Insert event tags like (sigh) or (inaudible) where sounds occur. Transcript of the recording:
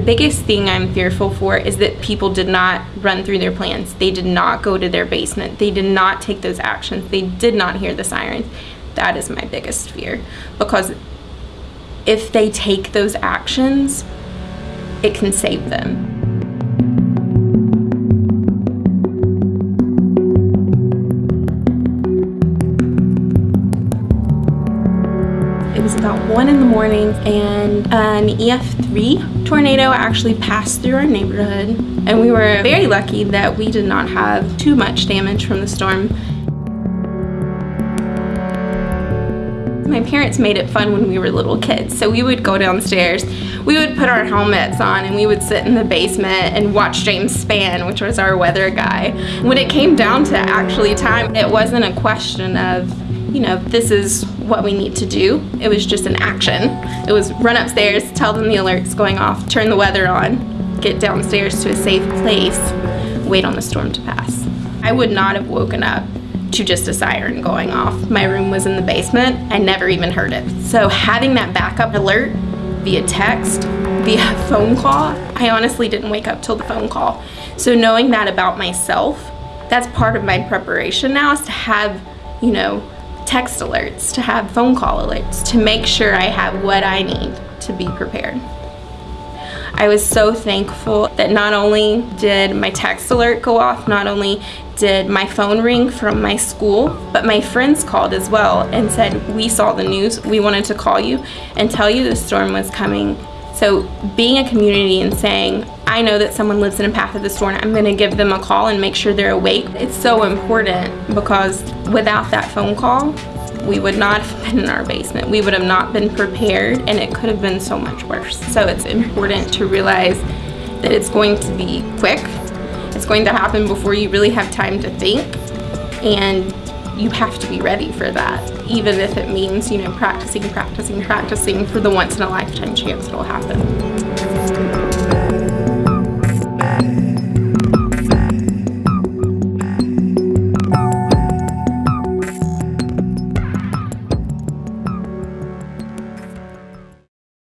biggest thing I'm fearful for is that people did not run through their plans. They did not go to their basement. They did not take those actions. They did not hear the sirens. That is my biggest fear because if they take those actions, it can save them. It was about one in the morning and an EF3 tornado actually passed through our neighborhood and we were very lucky that we did not have too much damage from the storm. My parents made it fun when we were little kids. So we would go downstairs, we would put our helmets on and we would sit in the basement and watch James Spann, which was our weather guy. When it came down to actually time, it wasn't a question of, you know, this is what we need to do. It was just an action. It was run upstairs, tell them the alert's going off, turn the weather on, get downstairs to a safe place, wait on the storm to pass. I would not have woken up to just a siren going off. My room was in the basement. I never even heard it. So having that backup alert via text, via (laughs) phone call, I honestly didn't wake up till the phone call. So knowing that about myself, that's part of my preparation now is to have, you know, text alerts, to have phone call alerts, to make sure I have what I need to be prepared. I was so thankful that not only did my text alert go off, not only did my phone ring from my school, but my friends called as well and said, we saw the news, we wanted to call you and tell you the storm was coming. So being a community and saying, I know that someone lives in a path of the storm, I'm gonna give them a call and make sure they're awake. It's so important because without that phone call, we would not have been in our basement. We would have not been prepared and it could have been so much worse. So it's important to realize that it's going to be quick. It's going to happen before you really have time to think and you have to be ready for that, even if it means, you know, practicing, practicing, practicing for the once in a lifetime chance it'll happen.